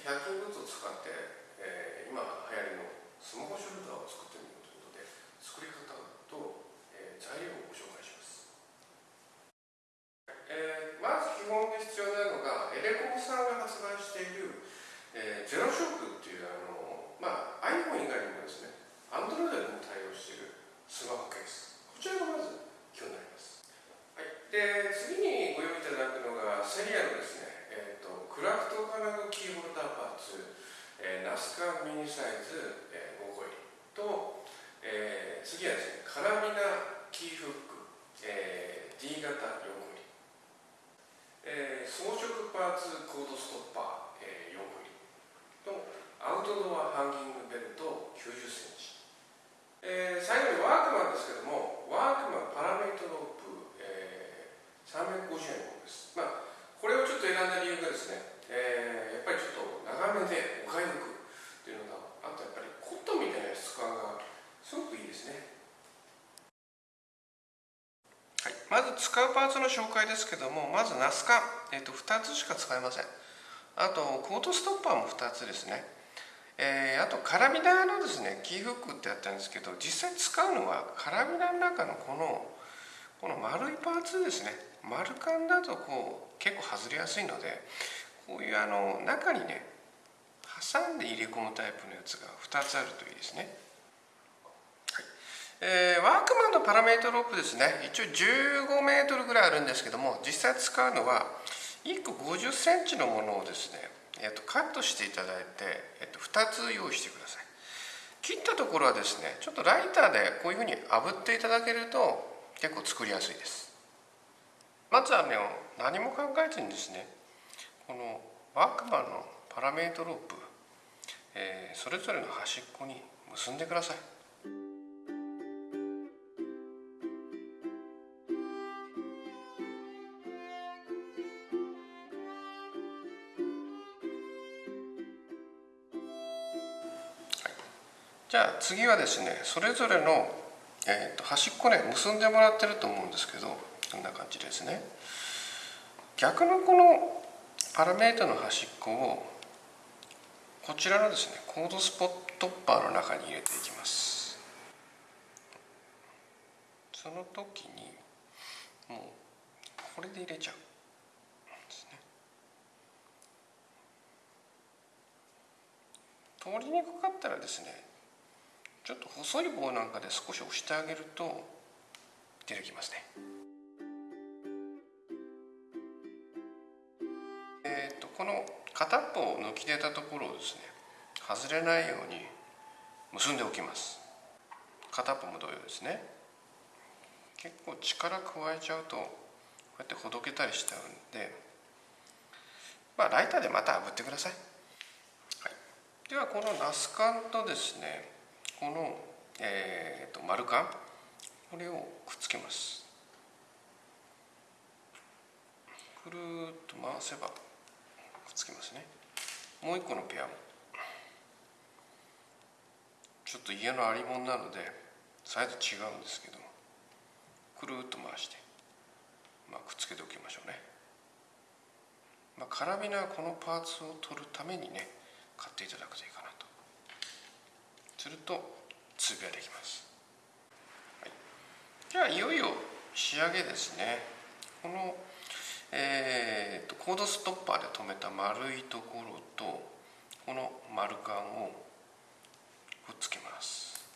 100均グッズを使って、えー、今流行りのスマホショルダーを作ってみようということで作り方と、えー、材料をご紹介します、えー、まず基本で必要なのがエレコムさんが発売している、えー、ゼロショックっていうあの、まあ、iPhone 以外にもですね Android でも対応しているスマホケース。こちらがまず基本になります、はい、で次にご用意いただくのがセリアのですねえー、とクラフト金具キーホルダーパーツ、えー、ナスカミニサイズ、えー、5個入りと、えー、次はですねカラミナキーフック、えー、D 型4個入り、えー、装飾パーツコードストッパー、えー、4個入りとアウトドアハンギングベルト90センチ、えー、最後にワークマンですけどもワークマンパラメートロープ、えー、350円のものです、まあこれをちょっと選んだ理由がですね、えー、やっぱりちょっと長めでお買い得っていうのがあとやっぱりコットンみたいな質感がすごくいいですねはい、まず使うパーツの紹介ですけどもまずナスカ、えーと、2つしか使えません。あとコートストッパーも2つですね。えー、あとカラビナのですねキーフックってやったんですけど実際使うのはカラビナの中のこのこの丸いパーツですね。丸カンだとこう結構外れやすいのでこういうあの中にね挟んで入れ込むタイプのやつが2つあるといいですね、えー、ワークマンのパラメートロープですね。一応15メートルぐらいあるんですけども実際使うのは1個50センチのものをですね、えー、とカットしていただいて、えー、と2つ用意してください。切ったところはですねちょっとライターでこういうふうに炙っていただけると結構作りやすいです。まずはね何も考えずにですねこのワークマンのパラメートロープ、えー、それぞれの端っこに結んでください。じゃあ次はですねそれぞれの、えーと端っこね結んでもらってると思うんですけどこんな感じですね。逆のこのパラメータの端っこをこちらのですねコードスポットッパーの中に入れていきます。その時にもうこれで入れちゃう。ですね。通りにくかったらですねちょっと細い棒なんかで少し押してあげると出てきますね。えっとこの片っぽを抜き出たところをですね外れないように結んでおきます。片っぽも同様ですね。結構力加えちゃうとこうやってほどけたりしちゃうんでまあライターでまた炙ってください、はい、ではこのナスカンとですねこの、えーと、丸カンこれをくっつけます。くるっと回せばくっつきますね。もう一個のペアも。ちょっと家のありもんなのでサイズ違うんですけどくるっと回して、まあ、くっつけておきましょうね、まあ、カラビナはこのパーツを取るためにね買っていただくといいかな。すると通ができます、はい、じゃあいよいよ仕上げですね。このえーと、コードストッパーで留めた丸いところとこの丸カンをくっつけます。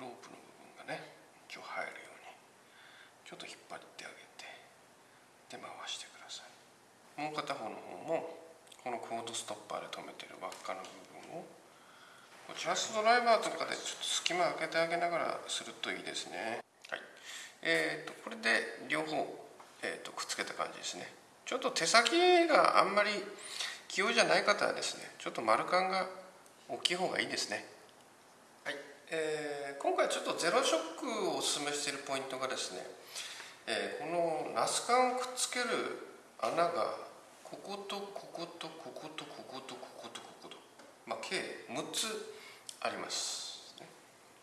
ロープの部分がね一応入るようにちょっと引っ張ってあげてで回してください。もう片方の方もこのコードストッパーで留めてる輪っかの部分をジャストドライバーとかでちょっと隙間開けてあげながらするといいですね。はい。えーとこれで両方えーと、くっつけた感じですね。ちょっと手先があんまり器用じゃない方はですねちょっと丸カンが大きい方がいいですね。はい、えー、今回ちょっとゼロショックをおすすめしているポイントがですね、えー、このナスカンをくっつける穴がこことこことこことこことこことこことまあ計6つあります。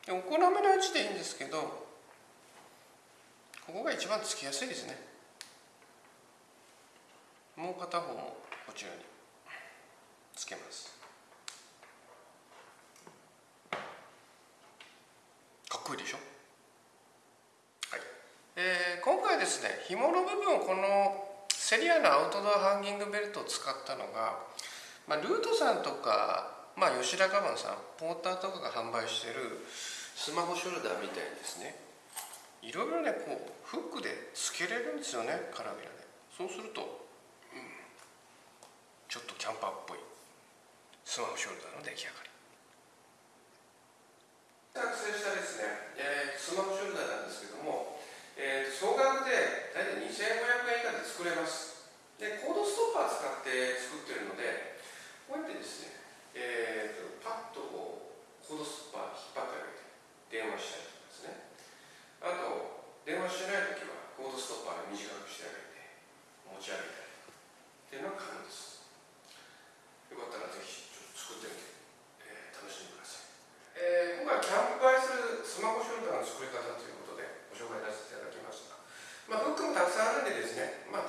お好みの位置でいいんですけどここが一番つきやすいですね。もう片方もこちらにつけます。かっこいいでしょ？はい、えー、今回ですね紐の部分をこのセリアのアウトドアハンギングベルトを使ったのが、まあ、ルートさんとかまあ、吉田カバンさんポーターとかが販売してるスマホショルダーみたいにですね。いろいろねこうフックでつけれるんですよねカラビナで。そうすると、うん、ちょっとキャンパーっぽいスマホショルダーの出来上がり。作成したですね、えー、スマホショルダーなんですけども、えー、総額で大体2500円以下で作れます。でコードストッパー使って作ってるのでこうやってですね、えーと、パッとこうコードストッパー引っ張ってあげて電話したりとかですねあと電話してない時はコードストッパーで短くしてあげて持ち上げたりっていうのは可能ですよかったらぜひちょっと作ってみて、えー、楽しんでください、えー、今回キャンプ映えするスマホショルダーの作り方ということでご紹介させていただですね、まあ、